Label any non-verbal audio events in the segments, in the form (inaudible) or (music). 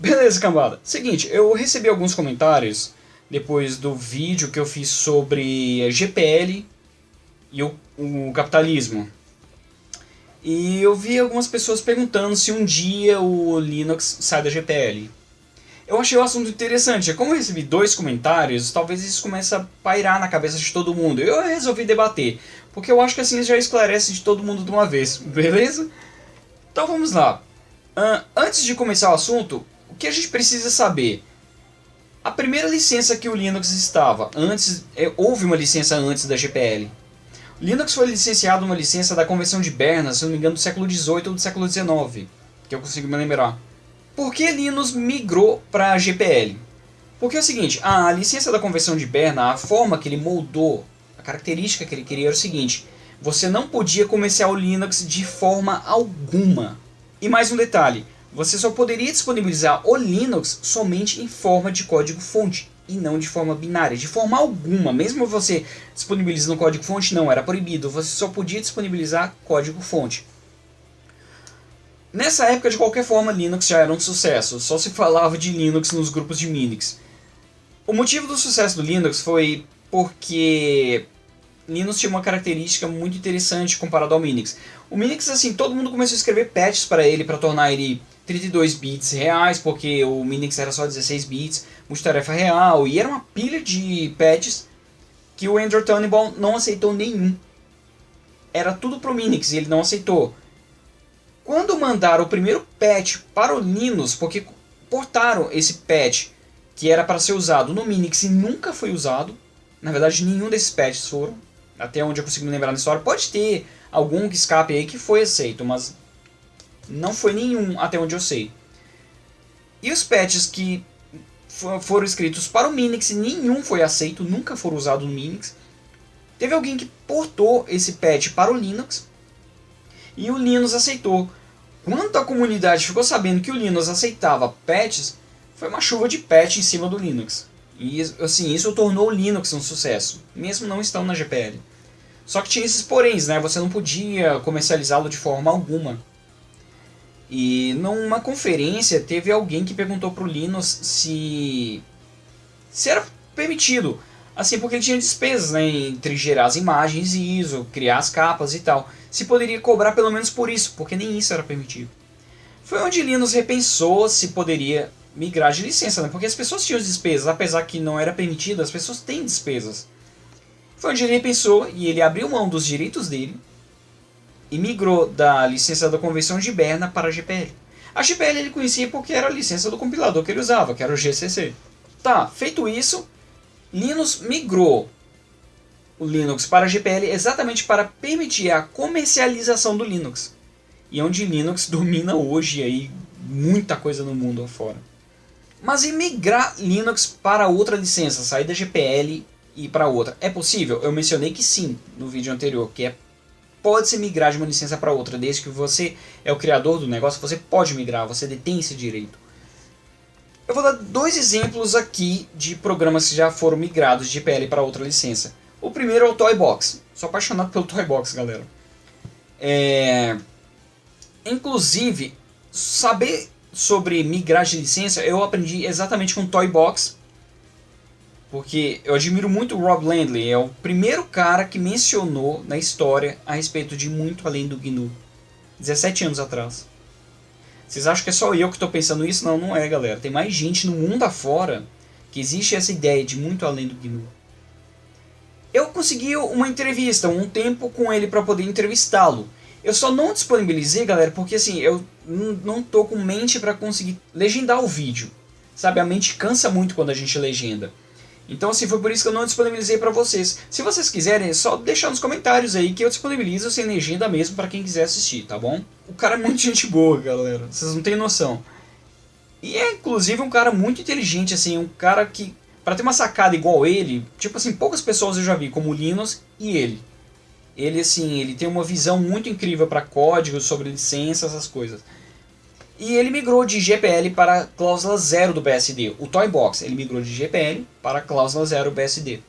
Beleza, cambada. Seguinte, eu recebi alguns comentários depois do vídeo que eu fiz sobre GPL e o, o capitalismo. E eu vi algumas pessoas perguntando se um dia o Linux sai da GPL. Eu achei o assunto interessante. Como eu recebi dois comentários, talvez isso comece a pairar na cabeça de todo mundo. Eu resolvi debater, porque eu acho que assim já esclarece de todo mundo de uma vez, (laughs) beleza? Então vamos lá. Uh, antes de começar o assunto, que a gente precisa saber? A primeira licença que o Linux estava, antes, é, houve uma licença antes da GPL. Linux foi licenciado uma licença da Convenção de Berna, se não me engano, do século XVIII ou do século XIX, que eu consigo me lembrar. Por que Linux migrou para a GPL? Porque é o seguinte, a licença da Convenção de Berna, a forma que ele moldou, a característica que ele queria era o seguinte, você não podia começar o Linux de forma alguma. E mais um detalhe, você só poderia disponibilizar o Linux somente em forma de código-fonte e não de forma binária, de forma alguma. Mesmo você disponibilizando código-fonte, não, era proibido. Você só podia disponibilizar código-fonte. Nessa época, de qualquer forma, Linux já era um sucesso. Só se falava de Linux nos grupos de Minix. O motivo do sucesso do Linux foi porque Linux tinha uma característica muito interessante comparado ao Minix. O Minix, assim, todo mundo começou a escrever patches para ele, para tornar ele 32 bits reais, porque o Minix era só 16 bits, multitarefa real, e era uma pilha de patches que o Andrew Tannenbaum não aceitou nenhum. Era tudo pro Minix e ele não aceitou. Quando mandaram o primeiro patch para o Linux, porque portaram esse patch que era para ser usado no Minix e nunca foi usado, na verdade nenhum desses patches foram, até onde eu consigo me lembrar na história, pode ter algum que escape aí que foi aceito, mas não foi nenhum, até onde eu sei. E os patches que foram escritos para o Minix, nenhum foi aceito, nunca foram usados no Minix. Teve alguém que portou esse patch para o Linux e o Linux aceitou. Quando a comunidade ficou sabendo que o Linux aceitava patches, foi uma chuva de patch em cima do Linux. E assim, isso tornou o Linux um sucesso, mesmo não estando na GPL. Só que tinha esses poréns, né? Você não podia comercializá-lo de forma alguma. E numa conferência teve alguém que perguntou pro Linus se se era permitido, assim porque ele tinha despesas, né, entre gerar as imagens e ISO, criar as capas e tal. Se poderia cobrar pelo menos por isso, porque nem isso era permitido. Foi onde Linus repensou se poderia migrar de licença, né? Porque as pessoas tinham despesas, apesar que não era permitido, as pessoas têm despesas. Foi onde ele repensou e ele abriu mão dos direitos dele e migrou da licença da Convenção de Berna para a GPL. A GPL ele conhecia porque era a licença do compilador que ele usava, que era o GCC. Tá, feito isso, Linux migrou o Linux para a GPL exatamente para permitir a comercialização do Linux. E é onde Linux (laughs) domina hoje aí muita coisa no mundo afora. Mas e migrar Linux para outra licença, sair da GPL e para outra? É possível? Eu mencionei que sim no vídeo anterior, que é pode-se migrar de uma licença para outra, desde que você é o criador do negócio, você pode migrar, você detém esse direito. Eu vou dar dois exemplos aqui de programas que já foram migrados de GPL para outra licença. O primeiro é o Toybox. Sou apaixonado pelo Toybox, galera. É... Inclusive, saber sobre migrar de licença eu aprendi exatamente com Toybox porque eu admiro muito o Rob Landley, é o primeiro cara que mencionou na história a respeito de muito além do GNU. 17 anos atrás. Vocês acham que é só eu que estou pensando isso? Não, não é, galera. Tem mais gente no mundo afora que existe essa ideia de muito além do GNU. Eu consegui uma entrevista, um tempo com ele para poder entrevistá-lo. Eu só não disponibilizei, galera, porque assim, eu não tô com mente para conseguir legendar o vídeo. Sabe, a mente cansa muito quando a gente legenda. Então, assim, foi por isso que eu não disponibilizei para vocês. Se vocês quiserem, é só deixar nos comentários aí que eu disponibilizo sem legenda mesmo para quem quiser assistir, tá bom? O cara é muito (laughs) gente boa, galera. Vocês não têm noção. E é, inclusive, um cara muito inteligente, assim, um cara que, para ter uma sacada igual ele, tipo assim, poucas pessoas eu já vi, como o Linus e ele. Ele, assim, ele tem uma visão muito incrível para código, sobre licenças, essas coisas. E ele migrou de GPL para cláusula zero do BSD. O Toybox ele migrou de GPL para cláusula zero BSD.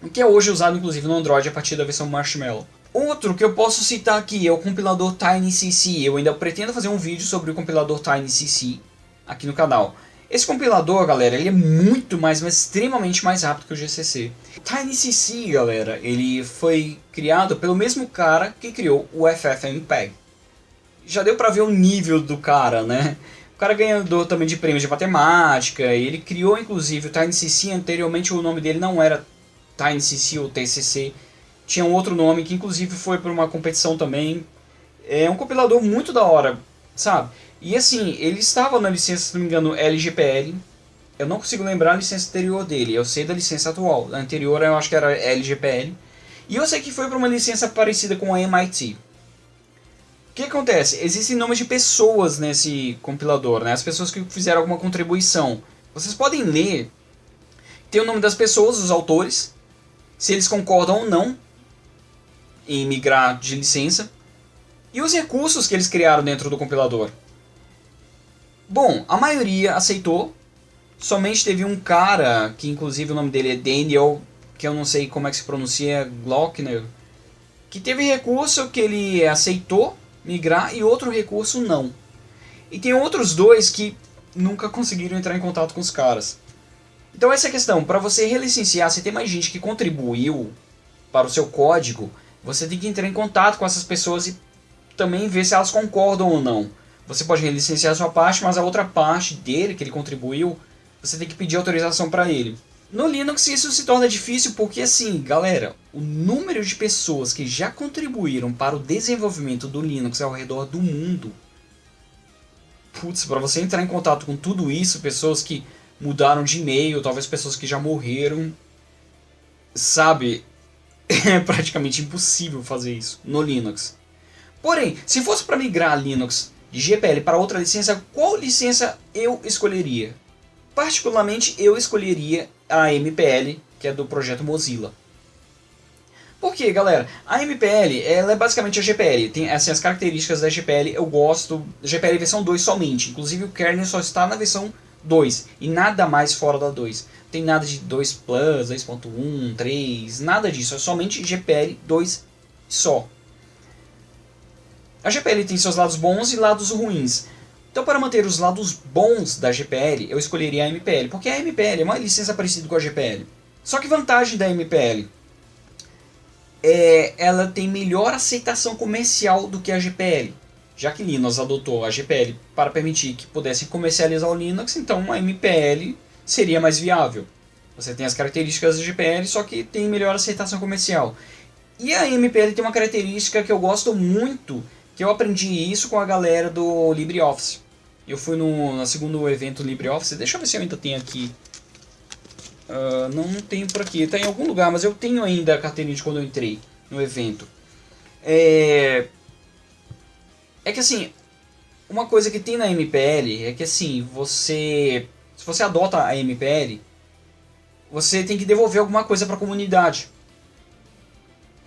O que é hoje usado inclusive no Android a partir da versão Marshmallow. Outro que eu posso citar aqui é o compilador TinyCC. Eu ainda pretendo fazer um vídeo sobre o compilador TinyCC. aqui no canal. Esse compilador, galera, ele é muito mais, mas extremamente mais rápido que o GCC. TinyCC, galera, ele foi criado pelo mesmo cara que criou o FFmpeg. Já deu pra ver o nível do cara, né? O cara ganhador também de prêmios de matemática, ele criou inclusive o TinyCC, anteriormente o nome dele não era TinyCC ou TCC, tinha um outro nome que inclusive foi por uma competição também. É um compilador muito da hora, sabe? E assim, ele estava na licença, se não me engano, LGPL. Eu não consigo lembrar a licença anterior dele, eu sei da licença atual. A anterior eu acho que era LGPL. E eu sei que foi para uma licença parecida com a MIT. Que acontece? Existem nomes de pessoas nesse compilador, né? As pessoas que fizeram alguma contribuição. Vocês podem ler, tem o nome das pessoas, os autores, se eles concordam ou não em migrar de licença, e os recursos que eles criaram dentro do compilador. Bom, a maioria aceitou. Somente teve um cara, que inclusive o nome dele é Daniel, que eu não sei como é que se pronuncia, Glockner, que teve recurso que ele aceitou migrar e outro recurso não. E tem outros dois que nunca conseguiram entrar em contato com os caras. Então essa é a questão, para você relicenciar, se tem mais gente que contribuiu para o seu código, você tem que entrar em contato com essas pessoas e também ver se elas concordam ou não. Você pode relicenciar a sua parte, mas a outra parte dele, que ele contribuiu, você tem que pedir autorização para ele. No Linux isso se torna difícil porque assim, galera, o número de pessoas que já contribuíram para o desenvolvimento do Linux ao redor do mundo. Putz, para você entrar em contato com tudo isso, pessoas que mudaram de e-mail, talvez pessoas que já morreram, sabe? (laughs) É praticamente impossível fazer isso no Linux. Porém, se fosse para migrar Linux de GPL para outra licença, qual licença eu escolheria? Particularmente, eu escolheria a MPL, que é do projeto Mozilla. Por quê, galera? A MPL ela é basicamente a GPL. Tem assim, as características da GPL, eu gosto. GPL versão 2 somente. Inclusive o kernel só está na versão 2 e nada mais fora da 2. Tem nada de 2 Plus, 2.1, 3, nada disso. É somente GPL 2 só. A GPL tem seus lados bons e lados ruins. Então, para manter os lados bons da GPL, eu escolheria a MPL, porque a MPL é uma licença parecida com a GPL. Só que vantagem da MPL é ela tem melhor aceitação comercial do que a GPL. Já que Linux adotou a GPL para permitir que pudessem comercializar o Linux, então a MPL seria mais viável. Você tem as características da GPL, só que tem melhor aceitação comercial. E a MPL tem uma característica que eu gosto muito, que eu aprendi isso com a galera do LibreOffice. Eu fui no, no segundo evento LibreOffice, deixa eu ver se eu ainda tenho aqui. Uh, não, não tenho por aqui, está em algum lugar, mas eu tenho ainda a carteirinha de quando eu entrei no evento. É, é que assim, uma coisa que tem na MPL é que assim, você. Se você adota a MPL, você tem que devolver alguma coisa para a comunidade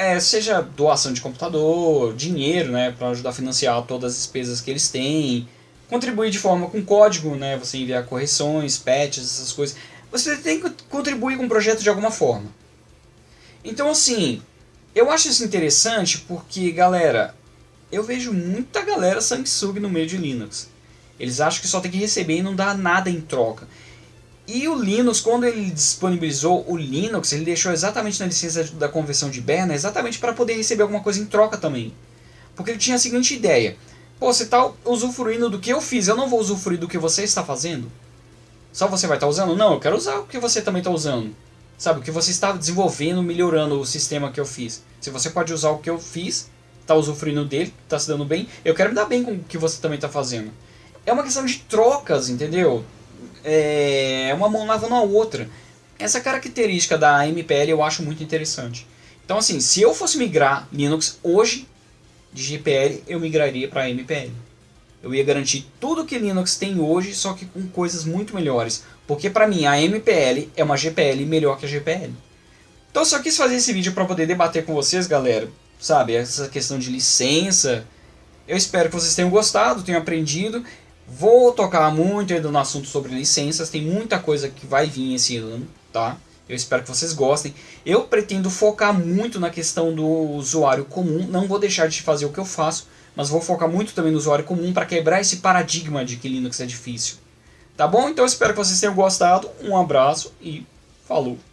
é, seja doação de computador, dinheiro, né, para ajudar a financiar todas as despesas que eles têm, contribuir de forma com código, né, você enviar correções, patches, essas coisas. Você tem que contribuir com o projeto de alguma forma. Então, assim, eu acho isso interessante porque, galera, eu vejo muita galera sanguessuga no meio de Linux. Eles acham que só tem que receber e não dá nada em troca. E o Linux, quando ele disponibilizou o Linux, ele deixou exatamente na licença da conversão de Berna, exatamente para poder receber alguma coisa em troca também. Porque ele tinha a seguinte ideia: Pô, você está usufruindo do que eu fiz, eu não vou usufruir do que você está fazendo? Só você vai estar tá usando? Não, eu quero usar o que você também está usando. Sabe, o que você está desenvolvendo, melhorando o sistema que eu fiz. Se você pode usar o que eu fiz, está usufruindo dele, está se dando bem, eu quero me dar bem com o que você também está fazendo. É uma questão de trocas, entendeu? É, uma mão lavando a outra. Essa característica da MPL eu acho muito interessante. Então, assim, se eu fosse migrar Linux hoje de GPL, eu migraria para MPL. Eu ia garantir tudo que Linux tem hoje, só que com coisas muito melhores. Porque para mim a MPL é uma GPL melhor que a GPL. Então eu só quis fazer esse vídeo para poder debater com vocês, galera. Sabe, essa questão de licença. Eu espero que vocês tenham gostado, tenham aprendido. Vou tocar muito ainda no assunto sobre licenças, tem muita coisa que vai vir esse ano, tá? Eu espero que vocês gostem. Eu pretendo focar muito na questão do usuário comum, não vou deixar de fazer o que eu faço, mas vou focar muito também no usuário comum para quebrar esse paradigma de que Linux é difícil. Tá bom? Então espero que vocês tenham gostado. Um abraço e falou!